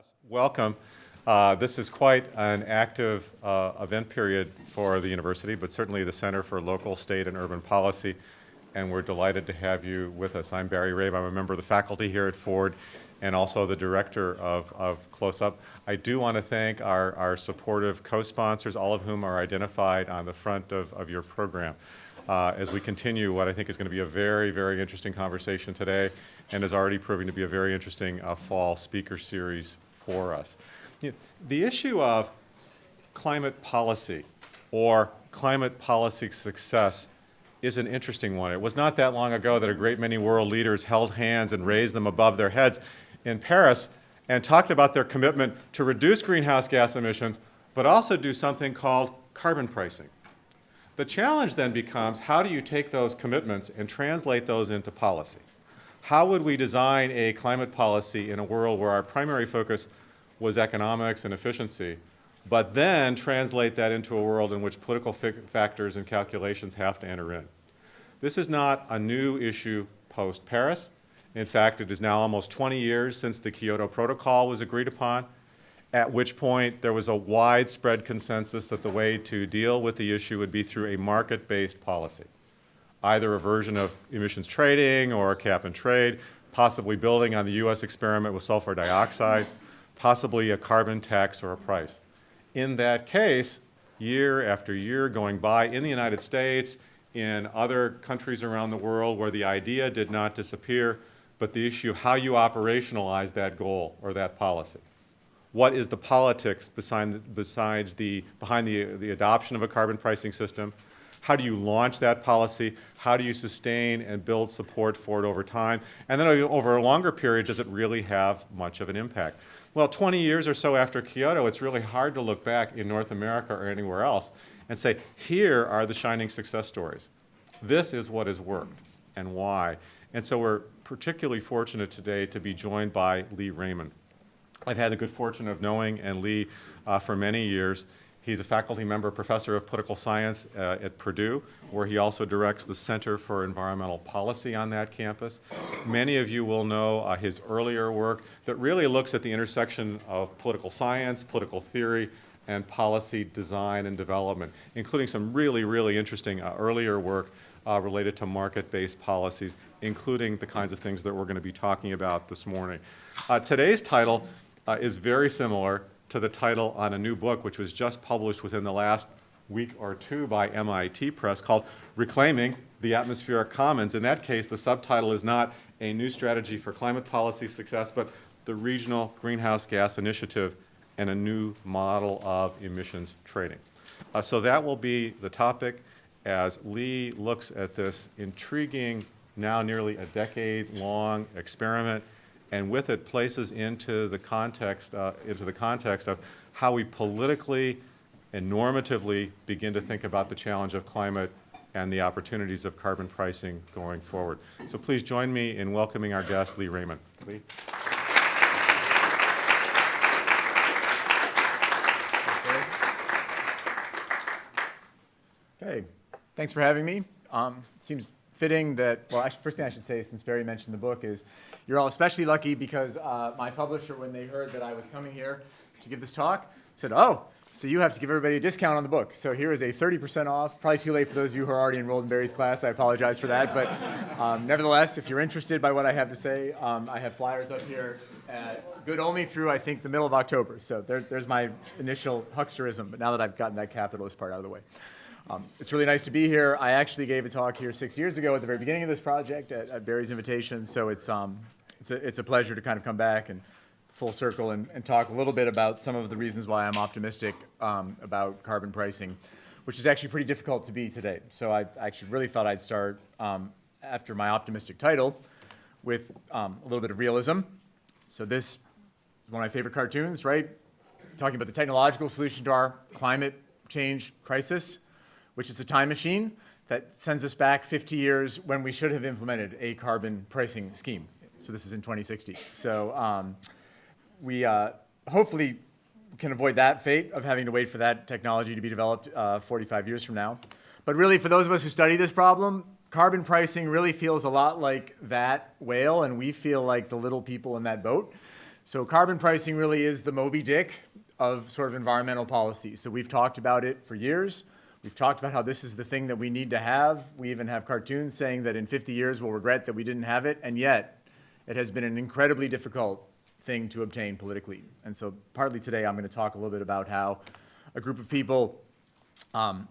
Yes, welcome. Uh, this is quite an active uh, event period for the university, but certainly the Center for Local, State, and Urban Policy, and we're delighted to have you with us. I'm Barry Rabe. I'm a member of the faculty here at Ford and also the director of, of CLOSUP. I do want to thank our, our supportive co-sponsors, all of whom are identified on the front of, of your program. Uh, as we continue what I think is going to be a very, very interesting conversation today and is already proving to be a very interesting uh, fall speaker series for us. You know, the issue of climate policy or climate policy success is an interesting one. It was not that long ago that a great many world leaders held hands and raised them above their heads in Paris and talked about their commitment to reduce greenhouse gas emissions, but also do something called carbon pricing. The challenge then becomes how do you take those commitments and translate those into policy? How would we design a climate policy in a world where our primary focus was economics and efficiency, but then translate that into a world in which political factors and calculations have to enter in? This is not a new issue post-Paris. In fact, it is now almost 20 years since the Kyoto Protocol was agreed upon, at which point there was a widespread consensus that the way to deal with the issue would be through a market-based policy, either a version of emissions trading or a cap and trade, possibly building on the U.S. experiment with sulfur dioxide, possibly a carbon tax or a price. In that case, year after year going by in the United States, in other countries around the world where the idea did not disappear, but the issue how you operationalize that goal or that policy. What is the politics besides the, behind the, the adoption of a carbon pricing system? How do you launch that policy? How do you sustain and build support for it over time? And then over a longer period, does it really have much of an impact? Well, 20 years or so after Kyoto, it's really hard to look back in North America or anywhere else and say, here are the shining success stories. This is what has worked and why. And so we're particularly fortunate today to be joined by Leigh Raymond. I've had the good fortune of knowing and Leigh uh, for many years. He's a faculty member, professor of political science uh, at Purdue, where he also directs the Center for Environmental Policy on that campus. Many of you will know uh, his earlier work that really looks at the intersection of political science, political theory, and policy design and development, including some really, really interesting uh, earlier work uh, related to market-based policies, including the kinds of things that we're going to be talking about this morning. Uh, today's title uh, is very similar to the title on a new book which was just published within the last week or two by MIT Press called Reclaiming the Atmospheric Commons. In that case, the subtitle is not a new strategy for climate policy success, but the Regional Greenhouse Gas Initiative and a new model of emissions trading. Uh, so that will be the topic as Leigh looks at this intriguing, now nearly a decade-long experiment, and with it places into the context, uh, into the context of how we politically and normatively begin to think about the challenge of climate and the opportunities of carbon pricing going forward. So please join me in welcoming our guest, Leigh Raymond. Leigh. Okay, Thanks for having me. Um, it seems fitting that, well, actually, first thing I should say, since Barry mentioned the book, is you're all especially lucky because uh, my publisher, when they heard that I was coming here to give this talk, said, oh, so you have to give everybody a discount on the book. So here is a 30% off. Probably too late for those of you who are already enrolled in Barry's class. I apologize for that. But um, nevertheless, if you're interested by what I have to say, um, I have flyers up here. Uh, good only through, I think, the middle of October. So there, there's my initial hucksterism. But now that I've gotten that capitalist part out of the way. Um, it's really nice to be here. I actually gave a talk here six years ago at the very beginning of this project at, at Barry's invitation, so it's, um, it's, a, it's a pleasure to kind of come back and full circle and, and talk a little bit about some of the reasons why I'm optimistic um, about carbon pricing, which is actually pretty difficult to be today. So I actually really thought I'd start um, after my optimistic title with um, a little bit of realism. So this is one of my favorite cartoons, right? Talking about the technological solution to our climate change crisis which is a time machine that sends us back 50 years when we should have implemented a carbon pricing scheme. So this is in 2060. So um, we uh, hopefully can avoid that fate of having to wait for that technology to be developed uh, 45 years from now. But really, for those of us who study this problem, carbon pricing really feels a lot like that whale, and we feel like the little people in that boat. So carbon pricing really is the Moby Dick of sort of environmental policy. So we've talked about it for years. We've talked about how this is the thing that we need to have. We even have cartoons saying that in 50 years we'll regret that we didn't have it, and yet it has been an incredibly difficult thing to obtain politically. And so partly today I'm going to talk a little bit about how a group of people um,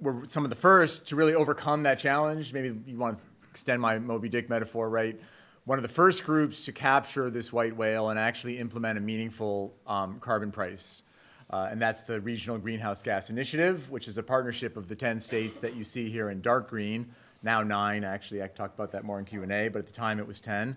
were some of the first to really overcome that challenge. Maybe you want to extend my Moby Dick metaphor, right? One of the first groups to capture this white whale and actually implement a meaningful um, carbon price. Uh, and that's the Regional Greenhouse Gas Initiative, which is a partnership of the 10 states that you see here in dark green, now nine, actually. I talked about that more in Q&A, but at the time it was 10,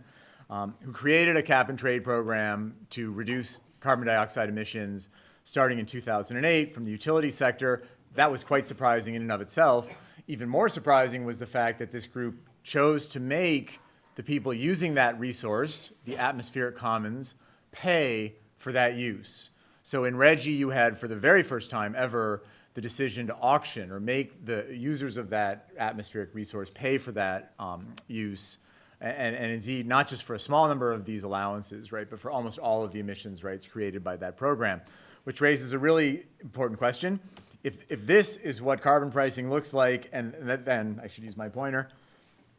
um, who created a cap and trade program to reduce carbon dioxide emissions starting in 2008 from the utility sector. That was quite surprising in and of itself. Even more surprising was the fact that this group chose to make the people using that resource, the atmospheric commons, pay for that use. So in RGGI, you had, for the very first time ever, the decision to auction or make the users of that atmospheric resource pay for that um, use. And, and, indeed, not just for a small number of these allowances, right, but for almost all of the emissions rights created by that program, which raises a really important question. If, if this is what carbon pricing looks like, and then I should use my pointer,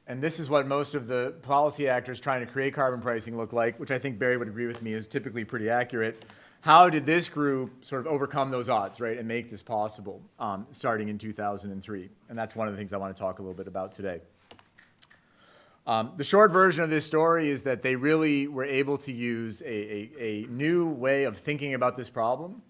and this is what most of the policy actors trying to create carbon pricing look like, which I think Barry would agree with me is typically pretty accurate how did this group sort of overcome those odds, right, and make this possible um, starting in 2003? And that's one of the things I want to talk a little bit about today. Um, the short version of this story is that they really were able to use a, a, a new way of thinking about this problem,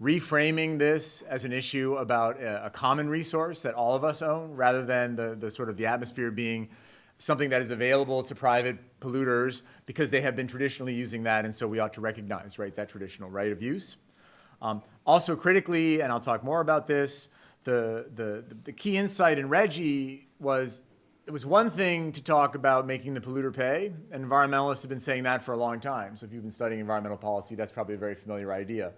reframing this as an issue about a, a common resource that all of us own, rather than the, the sort of the atmosphere being something that is available to private polluters because they have been traditionally using that, and so we ought to recognize, right, that traditional right of use. Um, also critically, and I'll talk more about this, the, the, the key insight in RGGI was it was one thing to talk about making the polluter pay, and environmentalists have been saying that for a long time. So if you've been studying environmental policy, that's probably a very familiar idea.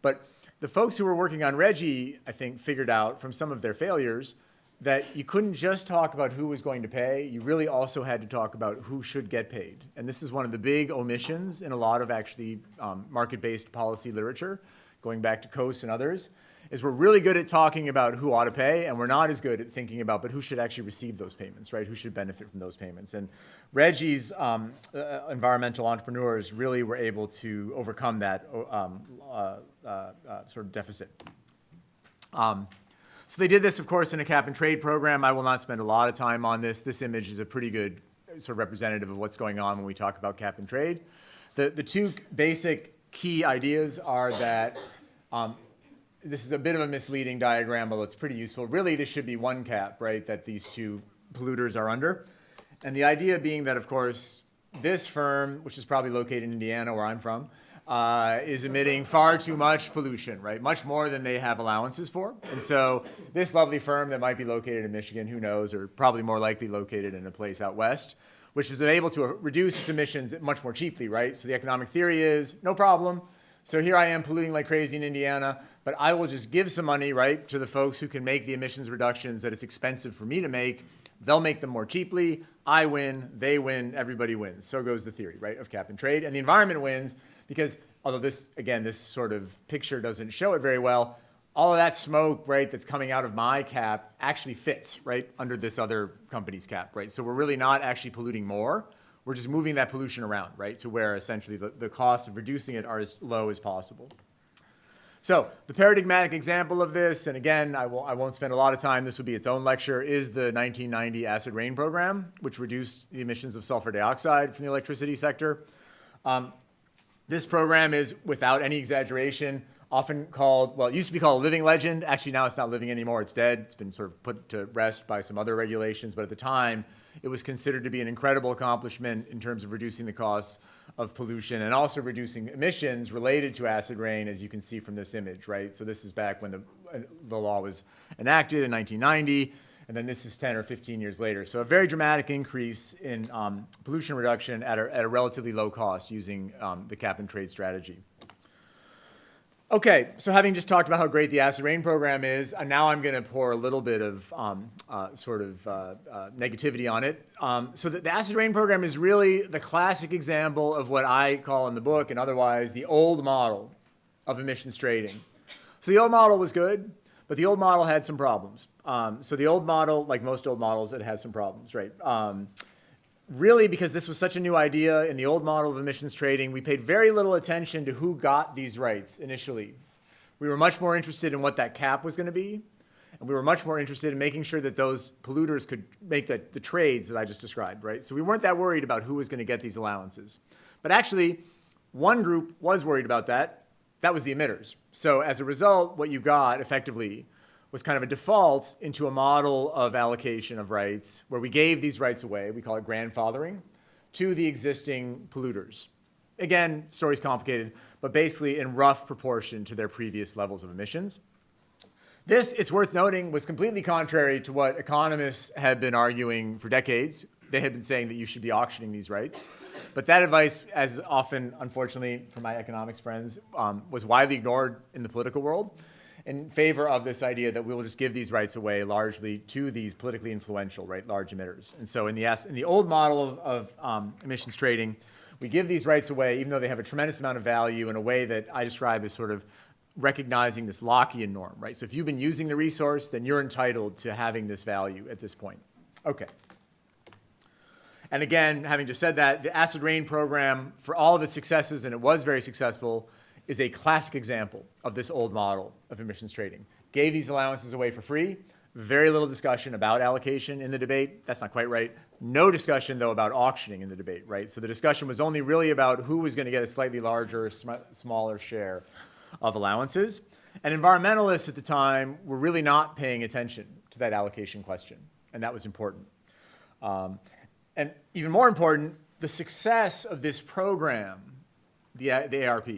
But the folks who were working on RGGI, I think, figured out from some of their failures that you couldn't just talk about who was going to pay, you really also had to talk about who should get paid. And this is one of the big omissions in a lot of actually um, market-based policy literature, going back to Coase and others, is we're really good at talking about who ought to pay, and we're not as good at thinking about, but who should actually receive those payments, right? Who should benefit from those payments? And RGGI's um, uh, environmental entrepreneurs really were able to overcome that um, uh, uh, uh sort of deficit. So they did this, of course, in a cap and trade program. I will not spend a lot of time on this. This image is a pretty good sort of representative of what's going on when we talk about cap and trade. The, the two basic key ideas are that um, this is a bit of a misleading diagram, although it's pretty useful. Really, this should be one cap, right, that these two polluters are under. And the idea being that, of course, this firm, which is probably located in Indiana, where I'm from, uh, is emitting far too much pollution, right? Much more than they have allowances for. And so this lovely firm that might be located in Michigan, who knows, or probably more likely located in a place out west, which is able to reduce its emissions much more cheaply, right? So the economic theory is, no problem. So here I am polluting like crazy in Indiana, but I will just give some money, right, to the folks who can make the emissions reductions that it's expensive for me to make. They'll make them more cheaply. I win, they win, everybody wins. So goes the theory, right, of cap and trade. And the environment wins because although this, again, this sort of picture doesn't show it very well, all of that smoke, right, that's coming out of my cap actually fits, right, under this other company's cap, right? So we're really not actually polluting more. We're just moving that pollution around, right, to where essentially the, the costs of reducing it are as low as possible. So the paradigmatic example of this, and again, I, will, I won't spend a lot of time, this will be its own lecture, is the 1990 acid rain program, which reduced the emissions of sulfur dioxide from the electricity sector. Um, this program is, without any exaggeration, often called, well, it used to be called living legend. Actually, now it's not living anymore. It's dead. It's been sort of put to rest by some other regulations. But at the time, it was considered to be an incredible accomplishment in terms of reducing the costs of pollution and also reducing emissions related to acid rain, as you can see from this image, right? So this is back when the, uh, the law was enacted in 1990 and then this is 10 or 15 years later. So a very dramatic increase in um, pollution reduction at a, at a, relatively low cost using um, the cap and trade strategy. Okay, so having just talked about how great the acid rain program is, uh, now I'm going to pour a little bit of um, uh, sort of uh, uh, negativity on it. Um, so the, the acid rain program is really the classic example of what I call in the book and otherwise the old model of emissions trading. So the old model was good, but the old model had some problems. Um, so the old model, like most old models, it had some problems, right? Um, really because this was such a new idea in the old model of emissions trading, we paid very little attention to who got these rights initially. We were much more interested in what that cap was going to be, and we were much more interested in making sure that those polluters could make the, the trades that I just described, right? So we weren't that worried about who was going to get these allowances. But actually, one group was worried about that. That was the emitters. So as a result, what you got effectively was kind of a default into a model of allocation of rights where we gave these rights away, we call it grandfathering, to the existing polluters. Again, story's complicated, but basically in rough proportion to their previous levels of emissions. This, it's worth noting, was completely contrary to what economists had been arguing for decades. They had been saying that you should be auctioning these rights. But that advice, as often, unfortunately, for my economics friends, um, was widely ignored in the political world in favor of this idea that we will just give these rights away largely to these politically influential, right, large emitters. And so in the, in the old model of, of um, emissions trading, we give these rights away even though they have a tremendous amount of value in a way that I describe as sort of recognizing this Lockean norm, right? So if you've been using the resource, then you're entitled to having this value at this point. Okay. And again, having just said that, the acid rain program, for all of its successes, and it was very successful, is a classic example of this old model of emissions trading. Gave these allowances away for free, very little discussion about allocation in the debate. That's not quite right. No discussion, though, about auctioning in the debate, right? So the discussion was only really about who was going to get a slightly larger, sm smaller share of allowances. And environmentalists at the time were really not paying attention to that allocation question, and that was important. Um, and even more important, the success of this program, the, the ARP,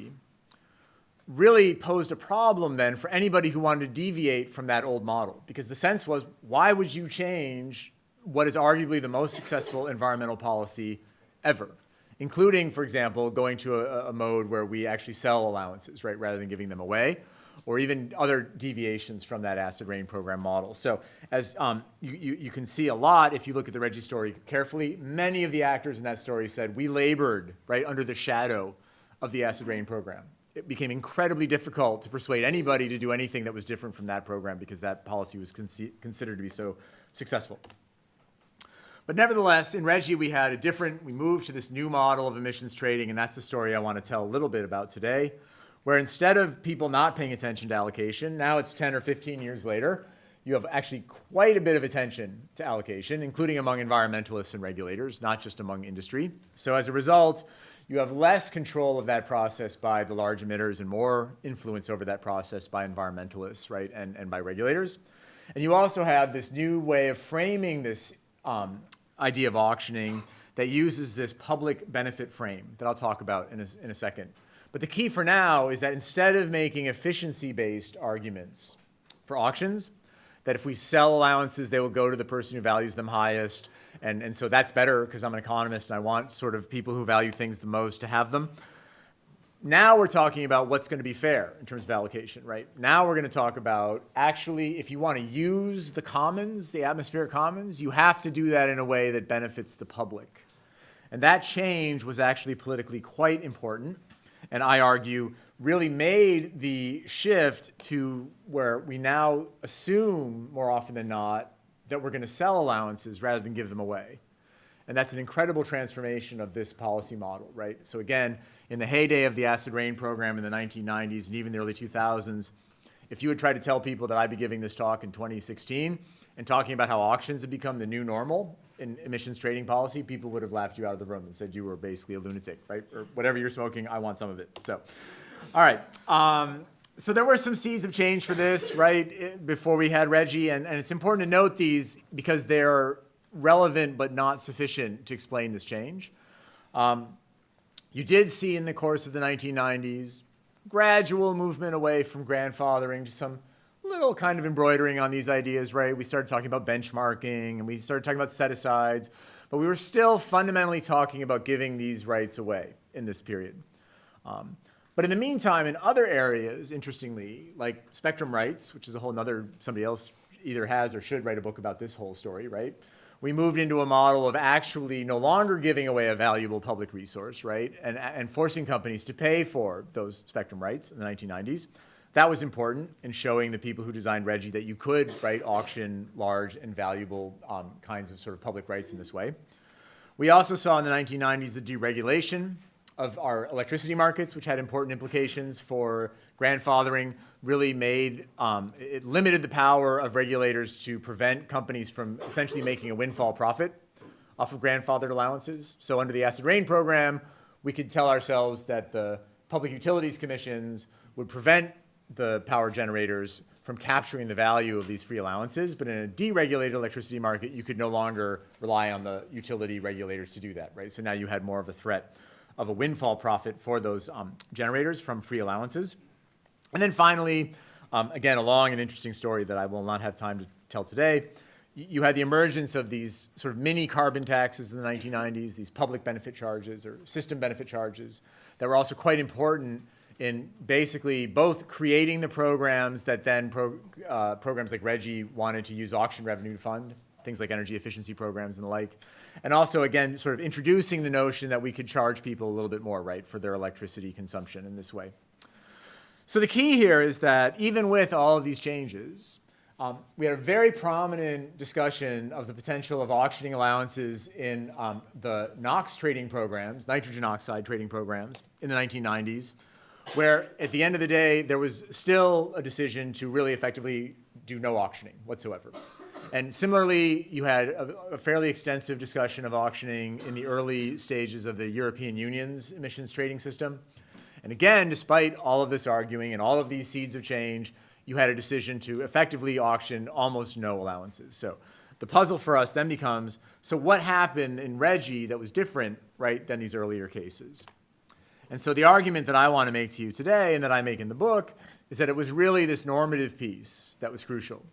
really posed a problem then for anybody who wanted to deviate from that old model. Because the sense was, why would you change what is arguably the most successful environmental policy ever? Including, for example, going to a, a mode where we actually sell allowances, right, rather than giving them away, or even other deviations from that acid rain program model. So as um, you, you, you can see a lot if you look at the RGGI story carefully, many of the actors in that story said, we labored, right, under the shadow of the acid rain program it became incredibly difficult to persuade anybody to do anything that was different from that program because that policy was con considered to be so successful. But nevertheless, in RGGI, we had a different, we moved to this new model of emissions trading, and that's the story I want to tell a little bit about today, where instead of people not paying attention to allocation, now it's 10 or 15 years later, you have actually quite a bit of attention to allocation, including among environmentalists and regulators, not just among industry. So as a result, you have less control of that process by the large emitters and more influence over that process by environmentalists, right, and, and by regulators. And you also have this new way of framing this um, idea of auctioning that uses this public benefit frame that I'll talk about in a, in a second. But the key for now is that instead of making efficiency-based arguments for auctions, that if we sell allowances, they will go to the person who values them highest, and, and so that's better because I'm an economist and I want sort of people who value things the most to have them. Now we're talking about what's going to be fair in terms of allocation, right? Now we're going to talk about actually if you want to use the commons, the atmospheric commons, you have to do that in a way that benefits the public. And that change was actually politically quite important. And I argue really made the shift to where we now assume more often than not that we're going to sell allowances rather than give them away. And that's an incredible transformation of this policy model, right? So again, in the heyday of the acid rain program in the 1990s and even the early 2000s, if you had tried to tell people that I'd be giving this talk in 2016 and talking about how auctions have become the new normal in emissions trading policy, people would have laughed you out of the room and said you were basically a lunatic, right? Or whatever you're smoking, I want some of it. So, all right. Um, so there were some seeds of change for this, right, before we had RGGI, and, and it's important to note these because they're relevant but not sufficient to explain this change. Um, you did see in the course of the 1990s gradual movement away from grandfathering to some little kind of embroidering on these ideas, right? We started talking about benchmarking and we started talking about set-asides, but we were still fundamentally talking about giving these rights away in this period. Um, But in the meantime, in other areas, interestingly, like spectrum rights, which is a whole nother, somebody else either has or should write a book about this whole story, right? We moved into a model of actually no longer giving away a valuable public resource, right? And, and forcing companies to pay for those spectrum rights in the 1990s. That was important in showing the people who designed RGGI that you could, right, auction large and valuable um, kinds of sort of public rights in this way. We also saw in the 1990s the deregulation of our electricity markets, which had important implications for grandfathering, really made, um, it limited the power of regulators to prevent companies from essentially making a windfall profit off of grandfathered allowances. So under the acid rain program, we could tell ourselves that the public utilities commissions would prevent the power generators from capturing the value of these free allowances, but in a deregulated electricity market, you could no longer rely on the utility regulators to do that, right? So now you had more of a threat of a windfall profit for those um, generators from free allowances. And then finally, um, again, a long and interesting story that I will not have time to tell today. You had the emergence of these sort of mini carbon taxes in the 1990s, these public benefit charges or system benefit charges that were also quite important in basically both creating the programs that then pro, uh, programs like RGGI wanted to use auction revenue to fund, things like energy efficiency programs and the like, and also, again, sort of introducing the notion that we could charge people a little bit more, right, for their electricity consumption in this way. So the key here is that even with all of these changes, um, we had a very prominent discussion of the potential of auctioning allowances in um, the NOx trading programs, nitrogen oxide trading programs in the 1990s, where at the end of the day, there was still a decision to really effectively do no auctioning whatsoever. And similarly, you had a, a, fairly extensive discussion of auctioning in the early stages of the European Union's emissions trading system. And again, despite all of this arguing and all of these seeds of change, you had a decision to effectively auction almost no allowances. So the puzzle for us then becomes, so what happened in RGGI that was different, right, than these earlier cases? And so the argument that I want to make to you today and that I make in the book is that it was really this normative piece that was crucial.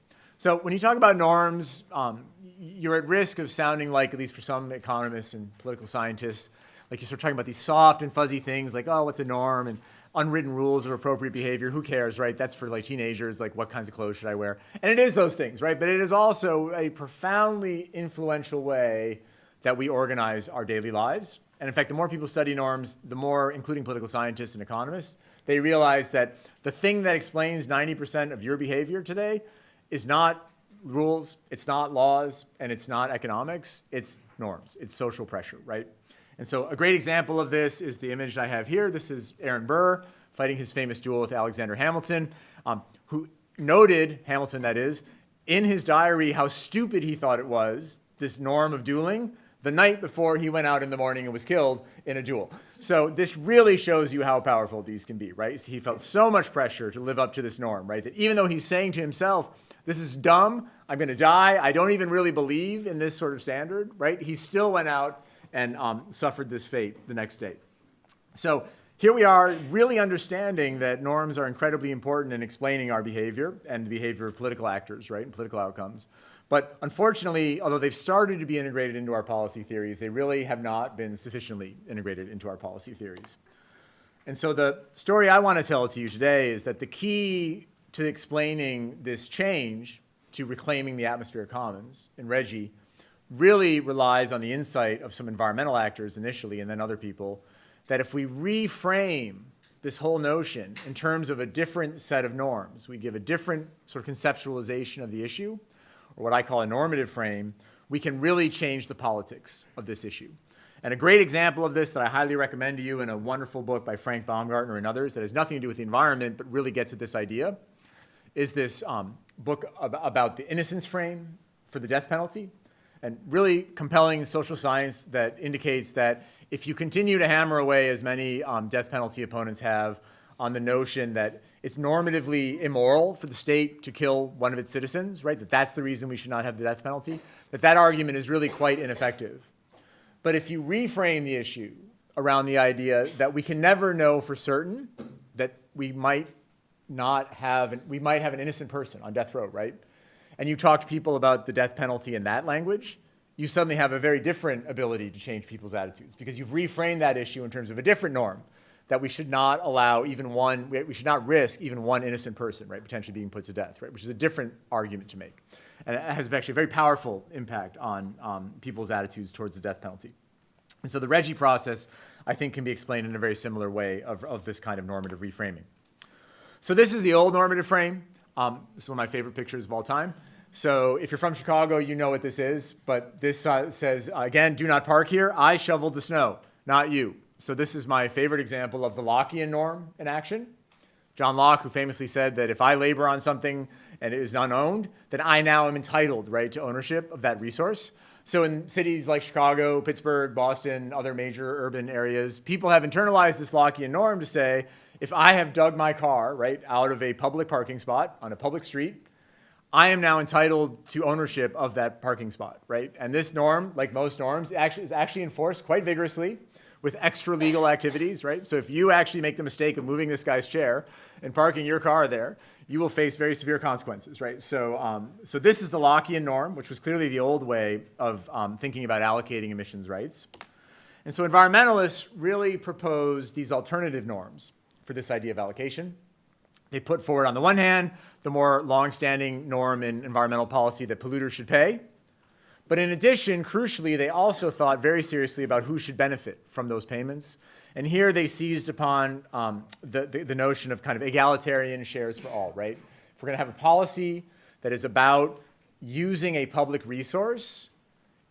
So when you talk about norms, um, you're at risk of sounding like, at least for some economists and political scientists, like you're sort of talking about these soft and fuzzy things like, oh, what's a norm? And unwritten rules of appropriate behavior. Who cares, right? That's for like teenagers, like what kinds of clothes should I wear? And it is those things, right? But it is also a profoundly influential way that we organize our daily lives. And in fact, the more people study norms, the more, including political scientists and economists, they realize that the thing that explains 90% of your behavior today is not rules, it's not laws, and it's not economics, it's norms, it's social pressure, right? And so a great example of this is the image I have here. This is Aaron Burr fighting his famous duel with Alexander Hamilton, um, who noted, Hamilton that is, in his diary how stupid he thought it was, this norm of dueling, the night before he went out in the morning and was killed in a duel. So this really shows you how powerful these can be, right? He felt so much pressure to live up to this norm, right? That even though he's saying to himself, this is dumb. I'm going to die. I don't even really believe in this sort of standard, right? He still went out and um, suffered this fate the next day. So here we are really understanding that norms are incredibly important in explaining our behavior and the behavior of political actors, right, and political outcomes. But unfortunately, although they've started to be integrated into our policy theories, they really have not been sufficiently integrated into our policy theories. And so the story I want to tell to you today is that the key to explaining this change to reclaiming the atmospheric commons in RGGI really relies on the insight of some environmental actors initially and then other people that if we reframe this whole notion in terms of a different set of norms, we give a different sort of conceptualization of the issue, or what I call a normative frame, we can really change the politics of this issue. And a great example of this that I highly recommend to you in a wonderful book by Frank Baumgartner and others that has nothing to do with the environment but really gets at this idea is this um, book ab about the innocence frame for the death penalty and really compelling social science that indicates that if you continue to hammer away as many um, death penalty opponents have on the notion that it's normatively immoral for the state to kill one of its citizens, right, that that's the reason we should not have the death penalty, that that argument is really quite ineffective. But if you reframe the issue around the idea that we can never know for certain that we might not have, an, we might have an innocent person on death row, right? And you talk to people about the death penalty in that language, you suddenly have a very different ability to change people's attitudes because you've reframed that issue in terms of a different norm that we should not allow even one, we should not risk even one innocent person, right, potentially being put to death, right, which is a different argument to make. And it has actually a very powerful impact on um, people's attitudes towards the death penalty. And so the RGGI process, I think, can be explained in a very similar way of, of this kind of normative reframing. So this is the old normative frame. Um, this is one of my favorite pictures of all time. So if you're from Chicago, you know what this is. But this uh, says, again, do not park here. I shoveled the snow, not you. So this is my favorite example of the Lockean norm in action. John Locke, who famously said that if I labor on something and it is unowned, then I now am entitled, right, to ownership of that resource. So in cities like Chicago, Pittsburgh, Boston, other major urban areas, people have internalized this Lockean norm to say, if I have dug my car, right, out of a public parking spot on a public street, I am now entitled to ownership of that parking spot, right? And this norm, like most norms, actually, is actually enforced quite vigorously with extra legal activities, right? So if you actually make the mistake of moving this guy's chair and parking your car there, you will face very severe consequences, right? So, um, so this is the Lockean norm, which was clearly the old way of um, thinking about allocating emissions rights. And so environmentalists really propose these alternative norms for this idea of allocation. They put forward, on the one hand, the more long-standing norm in environmental policy that polluters should pay. But in addition, crucially, they also thought very seriously about who should benefit from those payments. And here they seized upon um, the, the, the notion of kind of egalitarian shares for all, right? If we're going to have a policy that is about using a public resource,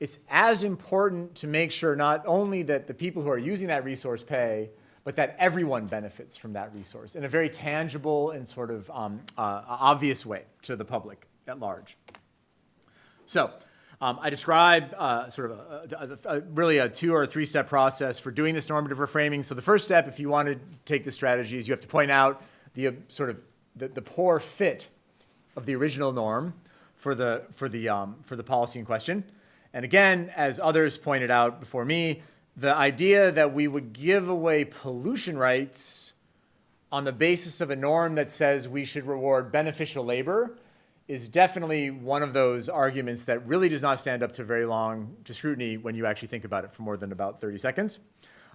it's as important to make sure not only that the people who are using that resource pay, but that everyone benefits from that resource in a very tangible and sort of um, uh, obvious way to the public at large. So um, I describe uh, sort of a, a, a, really a two or three step process for doing this normative reframing. So the first step, if you want to take the strategy, is you have to point out the uh, sort of the, the, poor fit of the original norm for the, for, the, um, for the policy in question. And again, as others pointed out before me, the idea that we would give away pollution rights on the basis of a norm that says we should reward beneficial labor is definitely one of those arguments that really does not stand up to very long to scrutiny when you actually think about it for more than about 30 seconds.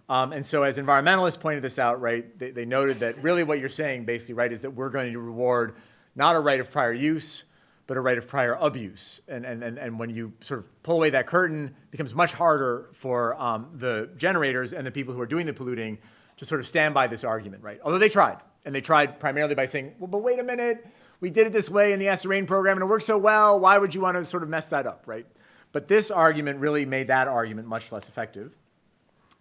Um, and so as environmentalists pointed this out, right, they, they noted that really what you're saying basically, right, is that we're going to reward not a right of prior use, but a right of prior abuse. And, and, and, and when you sort of pull away that curtain, it becomes much harder for um, the generators and the people who are doing the polluting to sort of stand by this argument, right? Although they tried, and they tried primarily by saying, well, but wait a minute, we did it this way in the Acid Rain program and it worked so well, why would you want to sort of mess that up, right? But this argument really made that argument much less effective.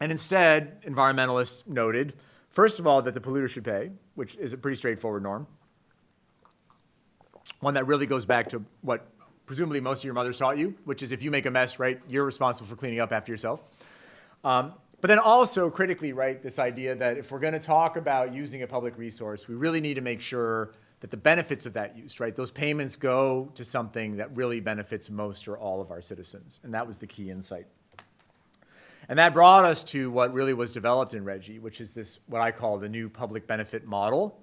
And instead, environmentalists noted, first of all, that the polluter should pay, which is a pretty straightforward norm one that really goes back to what presumably most of your mothers taught you, which is if you make a mess, right, you're responsible for cleaning up after yourself. Um, but then also critically, right, this idea that if we're going to talk about using a public resource, we really need to make sure that the benefits of that use, right, those payments go to something that really benefits most or all of our citizens. And that was the key insight. And that brought us to what really was developed in RGGI, which is this, what I call the new public benefit model,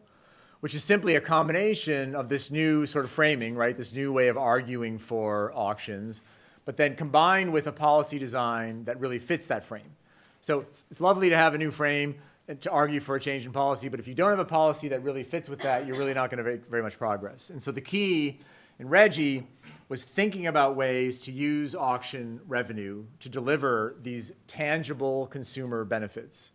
which is simply a combination of this new sort of framing, right, this new way of arguing for auctions, but then combined with a policy design that really fits that frame. So it's, it's lovely to have a new frame to argue for a change in policy, but if you don't have a policy that really fits with that, you're really not going to make very much progress. And so the key in RGGI was thinking about ways to use auction revenue to deliver these tangible consumer benefits.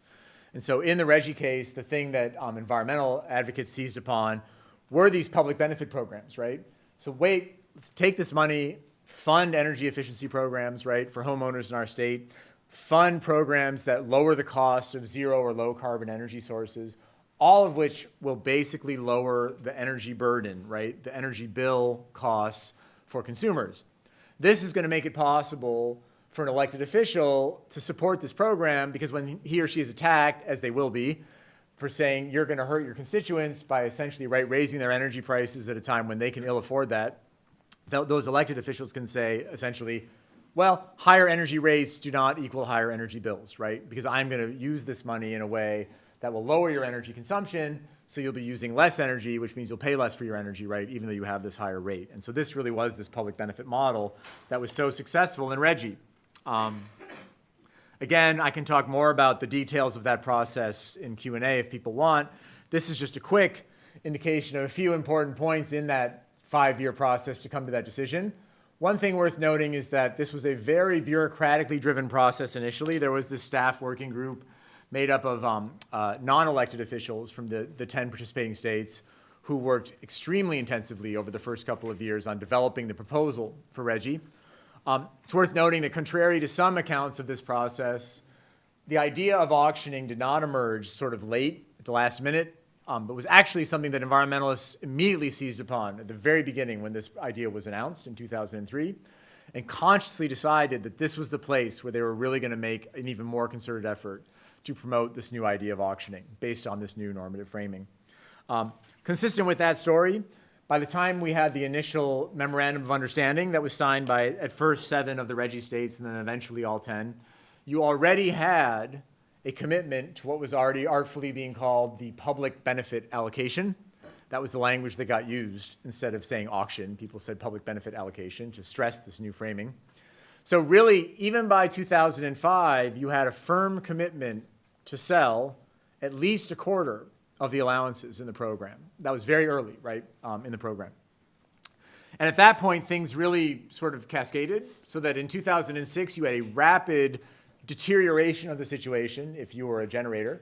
And so in the RGGI case, the thing that um, environmental advocates seized upon were these public benefit programs, right? So wait, let's take this money, fund energy efficiency programs, right, for homeowners in our state, fund programs that lower the cost of zero or low carbon energy sources, all of which will basically lower the energy burden, right, the energy bill costs for consumers. This is going to make it possible for an elected official to support this program because when he or she is attacked, as they will be, for saying you're going to hurt your constituents by essentially right, raising their energy prices at a time when they can ill afford that, th those elected officials can say essentially, well, higher energy rates do not equal higher energy bills, right? Because I'm going to use this money in a way that will lower your energy consumption, so you'll be using less energy, which means you'll pay less for your energy, right, even though you have this higher rate. And so this really was this public benefit model that was so successful in RGGI. Um, Again, I can talk more about the details of that process in Q&A if people want. This is just a quick indication of a few important points in that five-year process to come to that decision. One thing worth noting is that this was a very bureaucratically driven process initially. There was this staff working group made up of um, uh, non-elected officials from the, the 10 participating states who worked extremely intensively over the first couple of years on developing the proposal for RGGI. Um, it's worth noting that contrary to some accounts of this process, the idea of auctioning did not emerge sort of late at the last minute, um, but was actually something that environmentalists immediately seized upon at the very beginning when this idea was announced in 2003 and consciously decided that this was the place where they were really going to make an even more concerted effort to promote this new idea of auctioning based on this new normative framing. Um, consistent with that story, by the time we had the initial memorandum of understanding that was signed by at first seven of the RGGI states and then eventually all 10, you already had a commitment to what was already artfully being called the public benefit allocation. That was the language that got used. Instead of saying auction, people said public benefit allocation to stress this new framing. So really, even by 2005, you had a firm commitment to sell at least a quarter of the allowances in the program. That was very early, right, um, in the program. And at that point, things really sort of cascaded so that in 2006, you had a rapid deterioration of the situation if you were a generator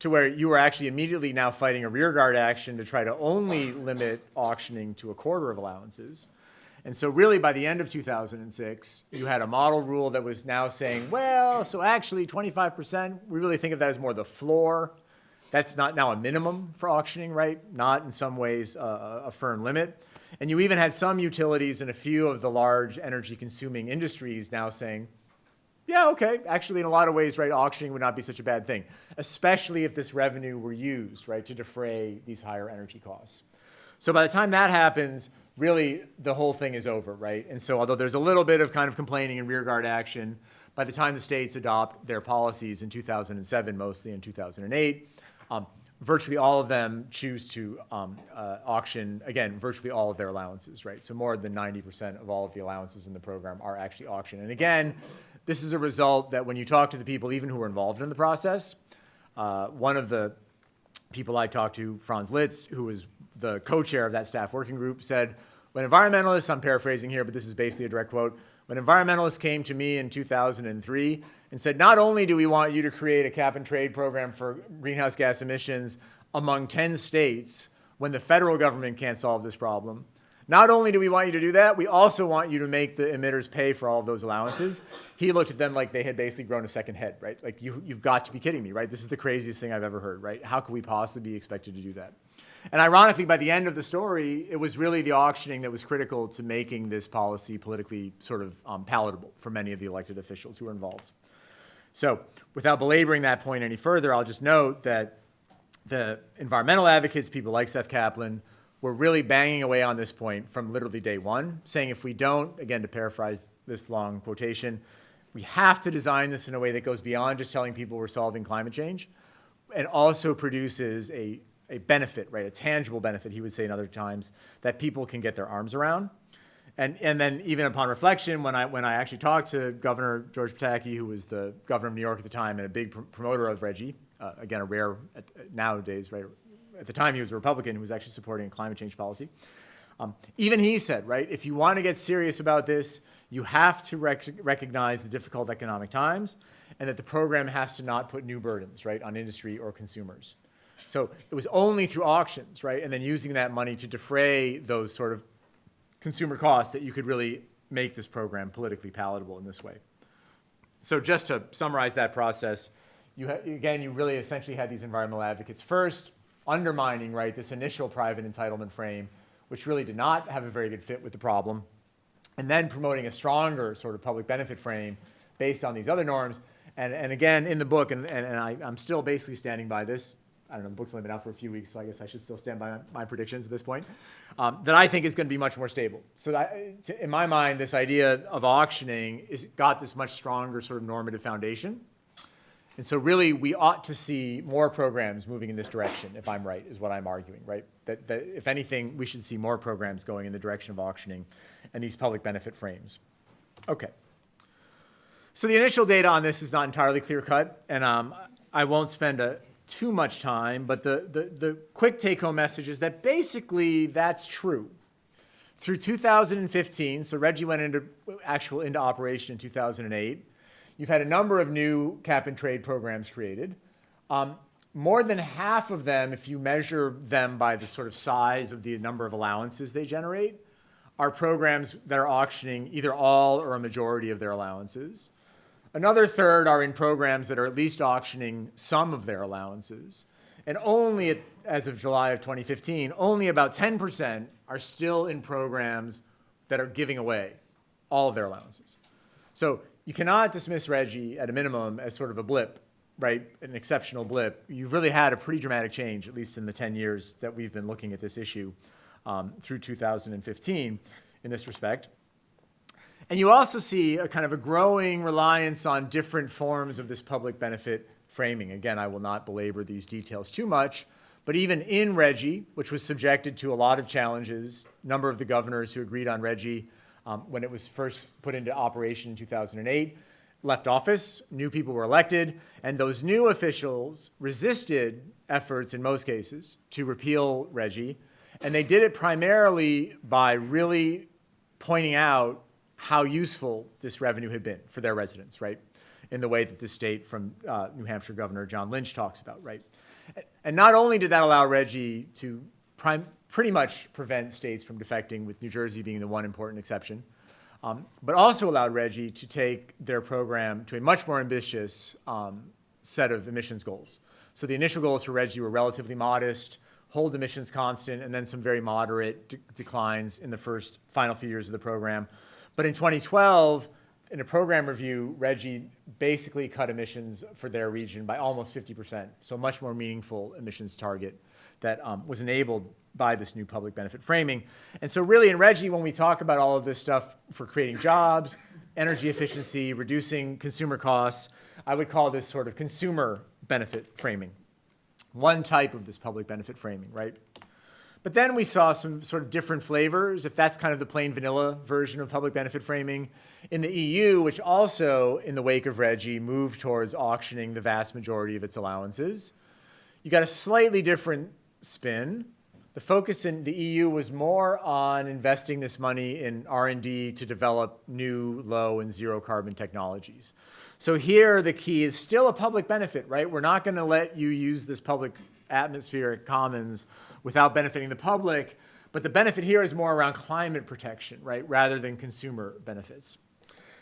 to where you were actually immediately now fighting a rearguard action to try to only limit auctioning to a quarter of allowances. And so really by the end of 2006, you had a model rule that was now saying, well, so actually 25%, we really think of that as more the floor that's not now a minimum for auctioning, right? Not in some ways a, a firm limit. And you even had some utilities and a few of the large energy consuming industries now saying, yeah, okay, actually in a lot of ways, right, auctioning would not be such a bad thing, especially if this revenue were used, right, to defray these higher energy costs. So by the time that happens, really the whole thing is over, right? And so although there's a little bit of kind of complaining and rearguard action, by the time the states adopt their policies in 2007, mostly in 2008, um, virtually all of them choose to um, uh, auction, again, virtually all of their allowances, right? So more than 90% of all of the allowances in the program are actually auctioned. And again, this is a result that when you talk to the people even who are involved in the process, uh, one of the people I talked to, Franz Litz, who was the co-chair of that staff working group, said, when environmentalists, I'm paraphrasing here, but this is basically a direct quote, when environmentalists came to me in 2003 and said, not only do we want you to create a cap and trade program for greenhouse gas emissions among 10 states when the federal government can't solve this problem, not only do we want you to do that, we also want you to make the emitters pay for all of those allowances. He looked at them like they had basically grown a second head, right? Like, you, you've got to be kidding me, right? This is the craziest thing I've ever heard, right? How could we possibly be expected to do that? And ironically, by the end of the story, it was really the auctioning that was critical to making this policy politically sort of um, palatable for many of the elected officials who were involved. So without belaboring that point any further, I'll just note that the environmental advocates, people like Seth Kaplan, were really banging away on this point from literally day one, saying if we don't, again, to paraphrase this long quotation, we have to design this in a way that goes beyond just telling people we're solving climate change and also produces a a benefit, right, a tangible benefit, he would say in other times, that people can get their arms around. And, and then even upon reflection, when I, when I actually talked to Governor George Pataki, who was the governor of New York at the time and a big pr promoter of RGGI, uh, again, a rare at, nowadays, right, at the time he was a Republican who was actually supporting climate change policy. Um, even he said, right, if you want to get serious about this, you have to rec recognize the difficult economic times and that the program has to not put new burdens, right, on industry or consumers. So it was only through auctions, right, and then using that money to defray those sort of consumer costs that you could really make this program politically palatable in this way. So just to summarize that process, you again, you really essentially had these environmental advocates first undermining, right, this initial private entitlement frame, which really did not have a very good fit with the problem, and then promoting a stronger sort of public benefit frame based on these other norms. And, and again, in the book, and, and, and I, I'm still basically standing by this, I don't know, the book's only been out for a few weeks, so I guess I should still stand by my predictions at this point, um, that I think is going to be much more stable. So that, to, in my mind, this idea of auctioning is got this much stronger sort of normative foundation. And so really, we ought to see more programs moving in this direction, if I'm right, is what I'm arguing, right? That, that if anything, we should see more programs going in the direction of auctioning and these public benefit frames. Okay. So the initial data on this is not entirely clear cut, and um, I won't spend a, too much time, but the, the, the quick take home message is that basically that's true. Through 2015, so RGGI went into actual into operation in 2008. You've had a number of new cap and trade programs created. Um, more than half of them, if you measure them by the sort of size of the number of allowances they generate, are programs that are auctioning either all or a majority of their allowances. Another third are in programs that are at least auctioning some of their allowances. And only, at, as of July of 2015, only about 10% are still in programs that are giving away all of their allowances. So you cannot dismiss RGGI at a minimum as sort of a blip, right? An exceptional blip. You've really had a pretty dramatic change, at least in the 10 years that we've been looking at this issue um, through 2015 in this respect. And you also see a kind of a growing reliance on different forms of this public benefit framing. Again, I will not belabor these details too much, but even in RGGI, which was subjected to a lot of challenges, a number of the governors who agreed on RGGI um, when it was first put into operation in 2008 left office, new people were elected, and those new officials resisted efforts in most cases to repeal RGGI. And they did it primarily by really pointing out how useful this revenue had been for their residents, right? In the way that the state from uh, New Hampshire Governor John Lynch talks about, right? And not only did that allow RGGI to pretty much prevent states from defecting, with New Jersey being the one important exception, um, but also allowed RGGI to take their program to a much more ambitious um, set of emissions goals. So the initial goals for RGGI were relatively modest, hold emissions constant, and then some very moderate de declines in the first final few years of the program. But in 2012, in a program review, RGGI basically cut emissions for their region by almost 50%, so much more meaningful emissions target that um, was enabled by this new public benefit framing. And so really in RGGI, when we talk about all of this stuff for creating jobs, energy efficiency, reducing consumer costs, I would call this sort of consumer benefit framing. One type of this public benefit framing, right? But then we saw some sort of different flavors, if that's kind of the plain vanilla version of public benefit framing. In the EU, which also, in the wake of RGGI, moved towards auctioning the vast majority of its allowances, you got a slightly different spin. The focus in the EU was more on investing this money in R&D to develop new low and zero carbon technologies. So here the key is still a public benefit, right? We're not going to let you use this public atmospheric commons without benefiting the public. But the benefit here is more around climate protection, right, rather than consumer benefits.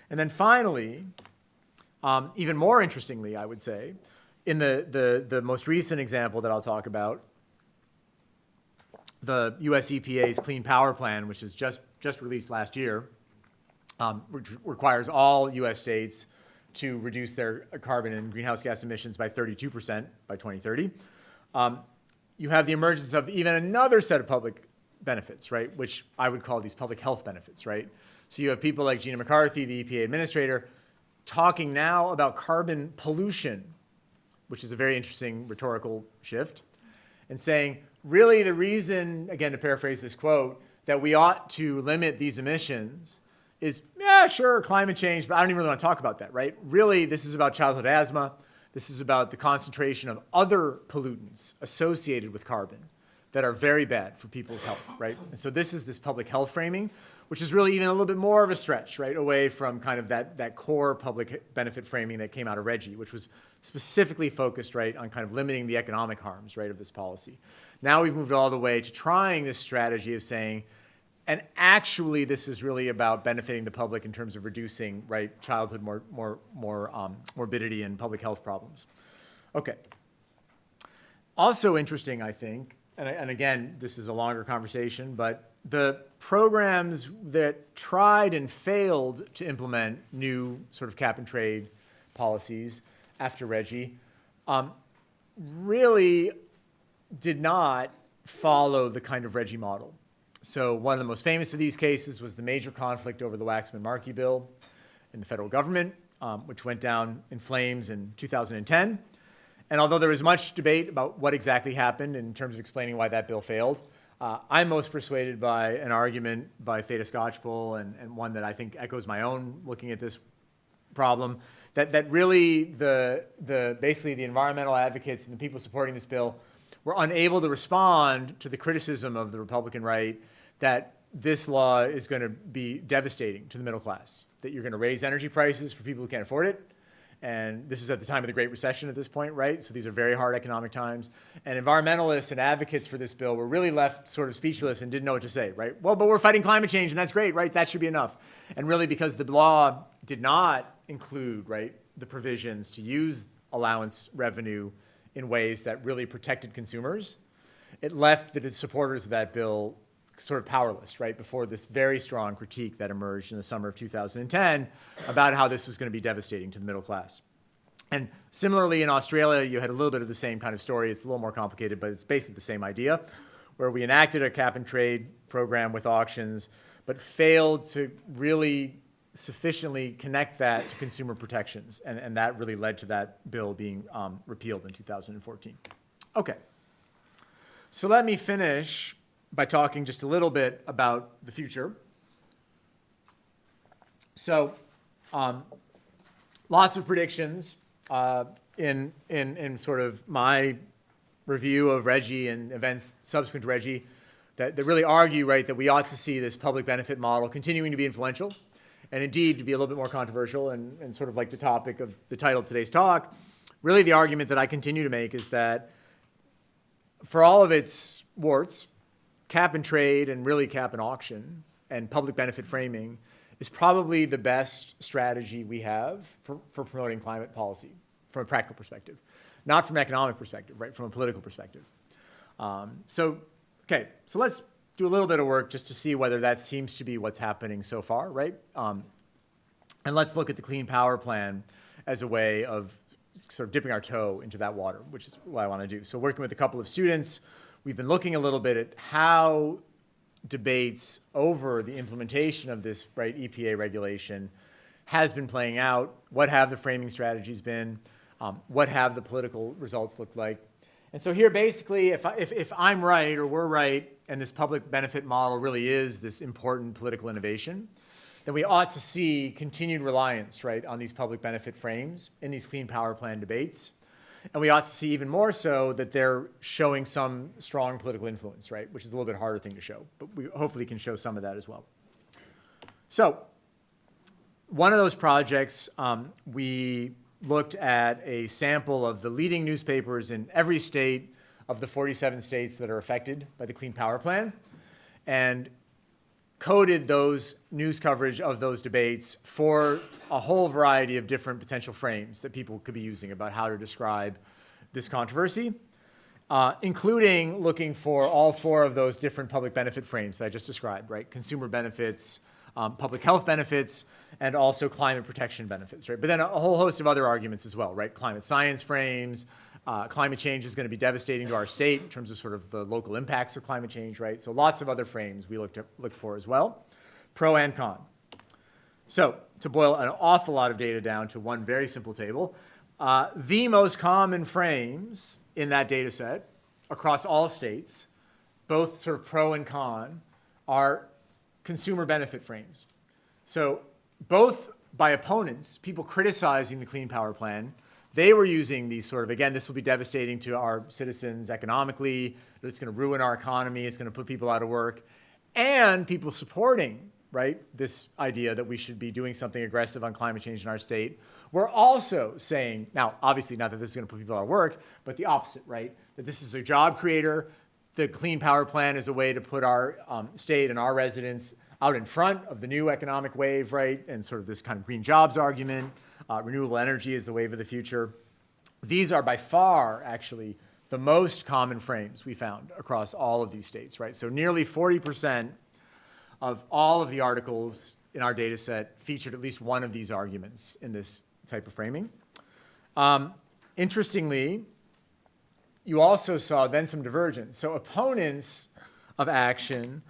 And then finally, um, even more interestingly, I would say, in the, the, the most recent example that I'll talk about, the US EPA's Clean Power Plan, which is just, just released last year, um, which requires all US states to reduce their carbon and greenhouse gas emissions by 32% by 2030. Um, you have the emergence of even another set of public benefits, right, which I would call these public health benefits, right? So you have people like Gina McCarthy, the EPA administrator, talking now about carbon pollution, which is a very interesting rhetorical shift, and saying, really the reason, again, to paraphrase this quote, that we ought to limit these emissions is, yeah, sure, climate change, but I don't even really want to talk about that, right? Really, this is about childhood asthma. This is about the concentration of other pollutants associated with carbon that are very bad for people's health, right? And so this is this public health framing, which is really even a little bit more of a stretch, right, away from kind of that, that core public benefit framing that came out of RGGI, which was specifically focused, right, on kind of limiting the economic harms, right, of this policy. Now we've moved all the way to trying this strategy of saying, and actually, this is really about benefiting the public in terms of reducing right childhood more more more um, morbidity and public health problems. Okay. Also interesting, I think, and, and again, this is a longer conversation, but the programs that tried and failed to implement new sort of cap and trade policies after RGGI um, really did not follow the kind of RGGI model. So one of the most famous of these cases was the major conflict over the Waxman-Markey bill in the federal government, um, which went down in flames in 2010. And although there was much debate about what exactly happened in terms of explaining why that bill failed, uh, I'm most persuaded by an argument by Theda Skocpol and, and one that I think echoes my own looking at this problem, that, that really the, the, basically the environmental advocates and the people supporting this bill were unable to respond to the criticism of the Republican right that this law is going to be devastating to the middle class, that you're going to raise energy prices for people who can't afford it, and this is at the time of the Great Recession at this point, right? So these are very hard economic times. And environmentalists and advocates for this bill were really left sort of speechless and didn't know what to say, right? Well, but we're fighting climate change, and that's great, right? That should be enough. And really, because the law did not include, right, the provisions to use allowance revenue in ways that really protected consumers, it left the supporters of that bill sort of powerless, right, before this very strong critique that emerged in the summer of 2010 about how this was going to be devastating to the middle class. And similarly, in Australia, you had a little bit of the same kind of story. It's a little more complicated, but it's basically the same idea, where we enacted a cap and trade program with auctions, but failed to really sufficiently connect that to consumer protections. And, and that really led to that bill being um, repealed in 2014. Okay. So let me finish by talking just a little bit about the future. So, um, lots of predictions uh, in, in, in sort of my review of RGGI and events subsequent to RGGI that, that really argue, right, that we ought to see this public benefit model continuing to be influential and indeed to be a little bit more controversial and, and sort of like the topic of the title of today's talk. Really, the argument that I continue to make is that for all of its warts, cap and trade and really cap and auction and public benefit framing is probably the best strategy we have for, for promoting climate policy from a practical perspective, not from an economic perspective, right, from a political perspective. Um, so, okay, so let's do a little bit of work just to see whether that seems to be what's happening so far, right? Um, and let's look at the Clean Power Plan as a way of sort of dipping our toe into that water, which is what I want to do. So working with a couple of students, we've been looking a little bit at how debates over the implementation of this right EPA regulation has been playing out. What have the framing strategies been? Um, what have the political results looked like? And so here, basically, if, I, if, if I'm right or we're right, and this public benefit model really is this important political innovation, then we ought to see continued reliance, right, on these public benefit frames in these clean power plan debates. And we ought to see even more so that they're showing some strong political influence, right, which is a little bit harder thing to show, but we hopefully can show some of that as well. So one of those projects, um, we looked at a sample of the leading newspapers in every state of the 47 states that are affected by the Clean Power Plan and coded those news coverage of those debates for a whole variety of different potential frames that people could be using about how to describe this controversy, uh, including looking for all four of those different public benefit frames that I just described, right? Consumer benefits, um, public health benefits, and also climate protection benefits, right? But then a, whole host of other arguments as well, right? Climate science frames, uh, climate change is going to be devastating to our state in terms of sort of the local impacts of climate change, right? So lots of other frames we looked, at, looked for as well, pro and con. So to boil an awful lot of data down to one very simple table, uh, the most common frames in that data set across all states, both sort of pro and con, are consumer benefit frames. So both by opponents, people criticizing the Clean Power Plan, they were using these sort of, again, this will be devastating to our citizens economically, it's going to ruin our economy, it's going to put people out of work, and people supporting right, this idea that we should be doing something aggressive on climate change in our state. We're also saying, now, obviously not that this is going to put people out of work, but the opposite, right? That this is a job creator. The Clean Power Plan is a way to put our um, state and our residents out in front of the new economic wave, right? And sort of this kind of green jobs argument. Uh, renewable energy is the wave of the future. These are by far, actually, the most common frames we found across all of these states, right? So nearly 40% of all of the articles in our data set featured at least one of these arguments in this type of framing. Um, interestingly, you also saw then some divergence. So opponents of action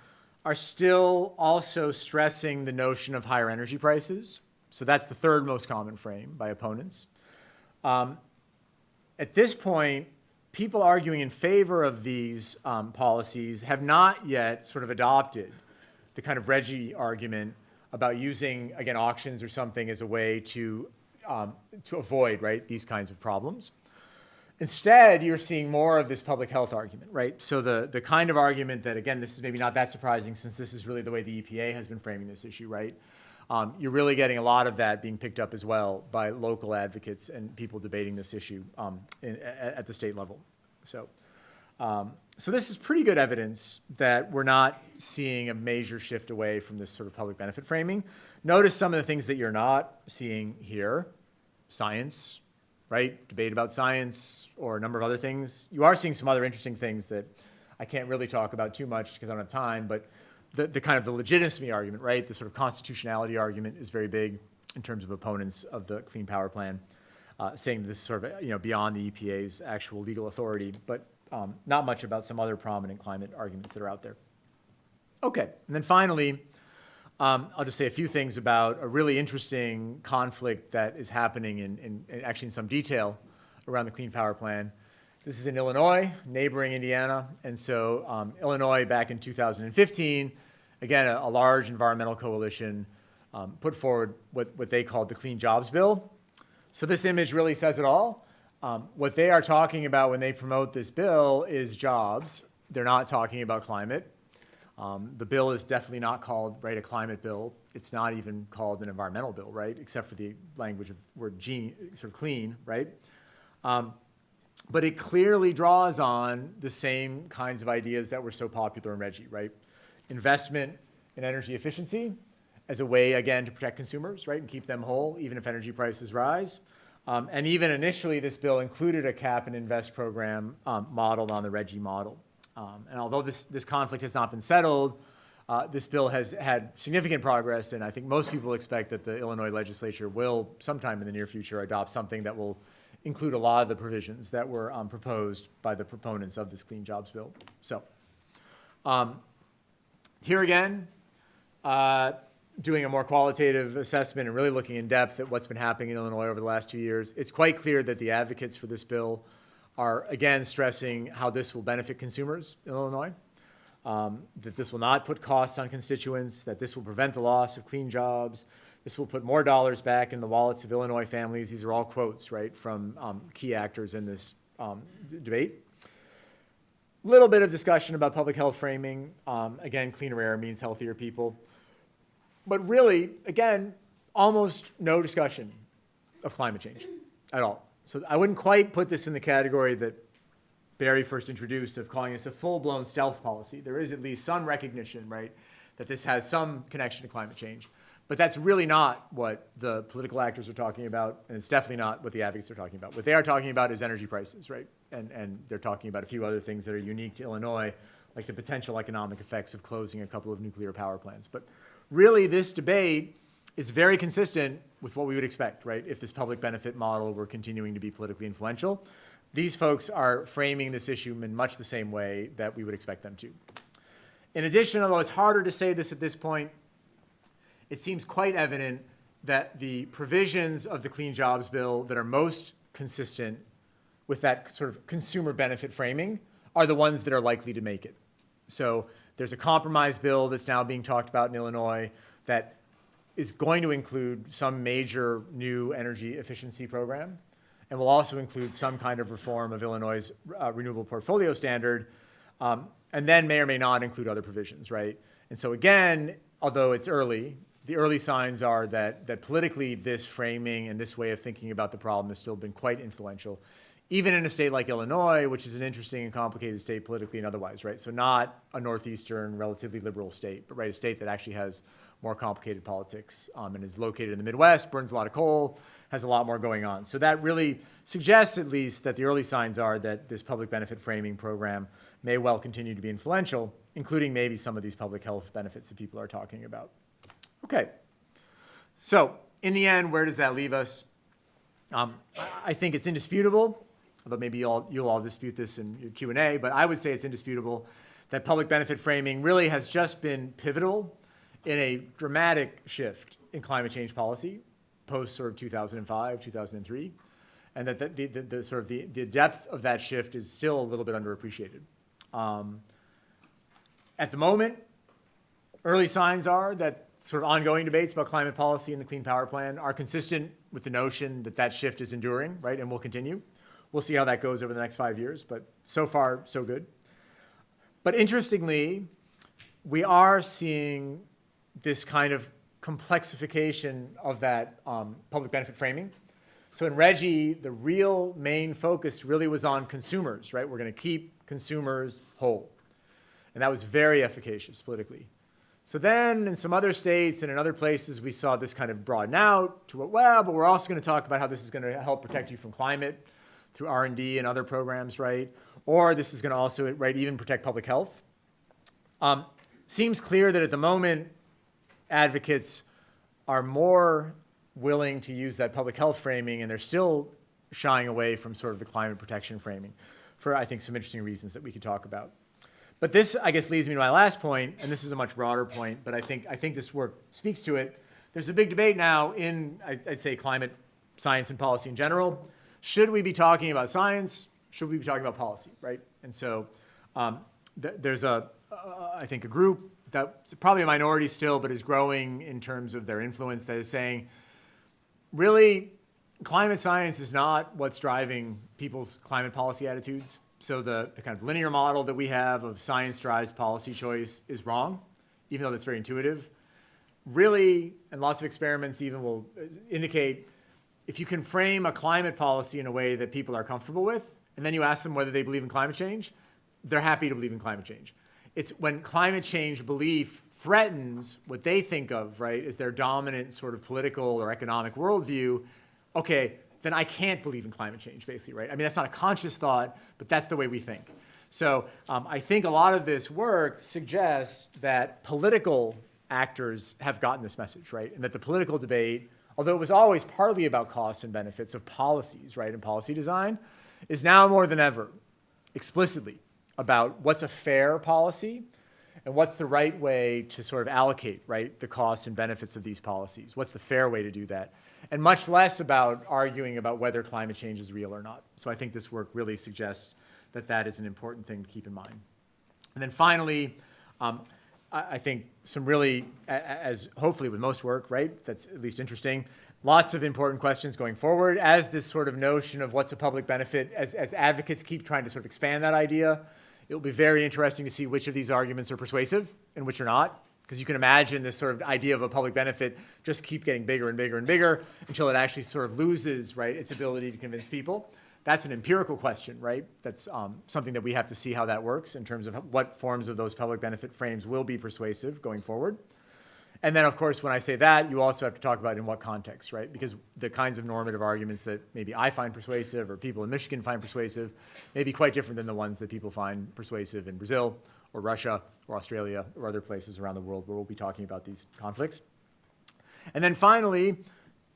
are still also stressing the notion of higher energy prices. So that's the third most common frame by opponents. Um, at this point, people arguing in favor of these um, policies have not yet sort of adopted the kind of RGGI argument about using, again, auctions or something as a way to, um, to avoid, right, these kinds of problems. Instead, you're seeing more of this public health argument, right? So the, the kind of argument that, again, this is maybe not that surprising since this is really the way the EPA has been framing this issue, right? Um, you're really getting a lot of that being picked up as well by local advocates and people debating this issue um, in, at, at the state level. So, um, so this is pretty good evidence that we're not seeing a major shift away from this sort of public benefit framing. Notice some of the things that you're not seeing here. Science, right? Debate about science or a number of other things. You are seeing some other interesting things that I can't really talk about too much because I don't have time, but the, the kind of the legitimacy argument, right? The sort of constitutionality argument is very big in terms of opponents of the Clean Power Plan, uh, saying this is sort of, you know, beyond the EPA's actual legal authority, but um, not much about some other prominent climate arguments that are out there. Okay, and then finally, um, I'll just say a few things about a really interesting conflict that is happening in, in, in actually in some detail around the Clean Power Plan. This is in Illinois, neighboring Indiana. And so um, Illinois back in 2015, again, a, a large environmental coalition um, put forward what, what they called the Clean Jobs Bill. So this image really says it all. Um, what they are talking about when they promote this bill is jobs. They're not talking about climate. Um, the bill is definitely not called, right, a climate bill. It's not even called an environmental bill, right, except for the language of word gene, sort of clean, right? Um, but it clearly draws on the same kinds of ideas that were so popular in RGGI, right? Investment in energy efficiency as a way, again, to protect consumers, right, and keep them whole, even if energy prices rise. Um, and even initially, this bill included a cap and invest program um, modeled on the RGGI model. Um, and although this, this conflict has not been settled, uh, this bill has had significant progress, and I think most people expect that the Illinois legislature will, sometime in the near future, adopt something that will include a lot of the provisions that were um, proposed by the proponents of this Clean Jobs Bill. So, um, here again, uh, doing a more qualitative assessment and really looking in depth at what's been happening in Illinois over the last two years, it's quite clear that the advocates for this bill are again stressing how this will benefit consumers in Illinois, um, that this will not put costs on constituents, that this will prevent the loss of clean jobs, this will put more dollars back in the wallets of Illinois families. These are all quotes, right, from um, key actors in this um, debate. Little bit of discussion about public health framing. Um, again, cleaner air means healthier people. But really, again, almost no discussion of climate change at all. So I wouldn't quite put this in the category that Barry first introduced of calling this a full-blown stealth policy. There is at least some recognition, right, that this has some connection to climate change. But that's really not what the political actors are talking about, and it's definitely not what the advocates are talking about. What they are talking about is energy prices, right? And, and they're talking about a few other things that are unique to Illinois, like the potential economic effects of closing a couple of nuclear power plants. But really, this debate is very consistent with what we would expect, right? If this public benefit model were continuing to be politically influential. These folks are framing this issue in much the same way that we would expect them to. In addition, although it's harder to say this at this point, it seems quite evident that the provisions of the Clean Jobs Bill that are most consistent with that sort of consumer benefit framing are the ones that are likely to make it. So there's a compromise bill that's now being talked about in Illinois that is going to include some major new energy efficiency program and will also include some kind of reform of Illinois' uh, renewable portfolio standard, um, and then may or may not include other provisions, right? And so again, although it's early, the early signs are that, that politically this framing and this way of thinking about the problem has still been quite influential, even in a state like Illinois, which is an interesting and complicated state politically and otherwise, right? So not a northeastern, relatively liberal state, but right, a state that actually has more complicated politics um, and is located in the Midwest, burns a lot of coal, has a lot more going on. So that really suggests at least that the early signs are that this public benefit framing program may well continue to be influential, including maybe some of these public health benefits that people are talking about. Okay, so in the end, where does that leave us? Um, I think it's indisputable, although maybe you'll, you'll all dispute this in your Q&A, but I would say it's indisputable that public benefit framing really has just been pivotal in a dramatic shift in climate change policy post sort of 2005, 2003, and that the, the, the, sort of the, the depth of that shift is still a little bit underappreciated. Um, at the moment, early signs are that sort of ongoing debates about climate policy and the Clean Power Plan are consistent with the notion that that shift is enduring, right, and will continue. We'll see how that goes over the next five years, but so far, so good. But interestingly, we are seeing this kind of complexification of that um, public benefit framing. So in RGGI, the real main focus really was on consumers, right? We're going to keep consumers whole. And that was very efficacious politically. So then in some other states and in other places, we saw this kind of broaden out to well, but we're also going to talk about how this is going to help protect you from climate through R&D and other programs, right? Or this is going to also, right, even protect public health. Um, seems clear that at the moment, advocates are more willing to use that public health framing, and they're still shying away from sort of the climate protection framing for, I think, some interesting reasons that we could talk about. But this, I guess, leads me to my last point, and this is a much broader point, but I think, I think this work speaks to it. There's a big debate now in, I'd, I'd say, climate science and policy in general. Should we be talking about science? Should we be talking about policy, right? And so um, th there's a, uh, I think, a group that's probably a minority still, but is growing in terms of their influence that is saying, really, climate science is not what's driving people's climate policy attitudes. So the, the kind of linear model that we have of science drives policy choice is wrong, even though that's very intuitive. Really, and lots of experiments even will indicate if you can frame a climate policy in a way that people are comfortable with, and then you ask them whether they believe in climate change, they're happy to believe in climate change. It's when climate change belief threatens what they think of, right, as their dominant sort of political or economic worldview, okay, then I can't believe in climate change, basically, right? I mean, that's not a conscious thought, but that's the way we think. So um, I think a lot of this work suggests that political actors have gotten this message, right? And that the political debate, although it was always partly about costs and benefits of policies, right, and policy design, is now more than ever explicitly about what's a fair policy and what's the right way to sort of allocate, right, the costs and benefits of these policies. What's the fair way to do that? And much less about arguing about whether climate change is real or not. So I think this work really suggests that that is an important thing to keep in mind. And then finally, um, I, think some really, as hopefully with most work, right, that's at least interesting, lots of important questions going forward as this sort of notion of what's a public benefit, as, as advocates keep trying to sort of expand that idea, It'll be very interesting to see which of these arguments are persuasive and which are not, because you can imagine this sort of idea of a public benefit just keep getting bigger and bigger and bigger until it actually sort of loses, right, its ability to convince people. That's an empirical question, right? That's um, something that we have to see how that works in terms of what forms of those public benefit frames will be persuasive going forward. And then, of course, when I say that, you also have to talk about in what context, right? Because the kinds of normative arguments that maybe I find persuasive or people in Michigan find persuasive may be quite different than the ones that people find persuasive in Brazil or Russia or Australia or other places around the world where we'll be talking about these conflicts. And then finally,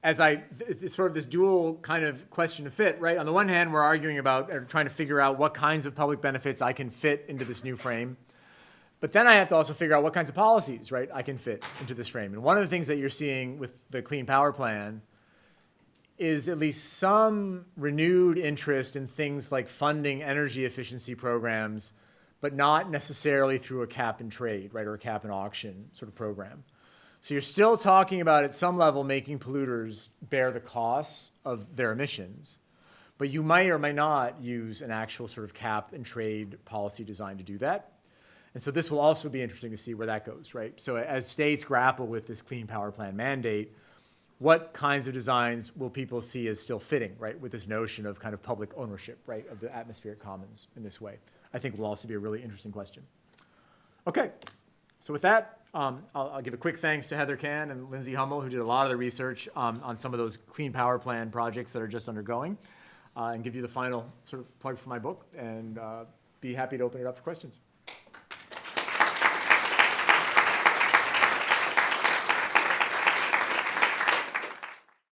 as I, it's sort of this dual kind of question of fit, right? On the one hand, we're arguing about, or trying to figure out what kinds of public benefits I can fit into this new frame. But then I have to also figure out what kinds of policies, right, I can fit into this frame. And one of the things that you're seeing with the Clean Power Plan is at least some renewed interest in things like funding energy efficiency programs, but not necessarily through a cap and trade, right, or a cap and auction sort of program. So you're still talking about at some level making polluters bear the costs of their emissions, but you might or might not use an actual sort of cap and trade policy design to do that. And so this will also be interesting to see where that goes, right? So as states grapple with this Clean Power Plan mandate, what kinds of designs will people see as still fitting, right, with this notion of kind of public ownership, right, of the atmospheric commons in this way? I think will also be a really interesting question. Okay, so with that, um, I'll, I'll, give a quick thanks to Heather Can and Lindsay Hummel, who did a lot of the research um, on some of those Clean Power Plan projects that are just undergoing, uh, and give you the final sort of plug for my book, and uh, be happy to open it up for questions.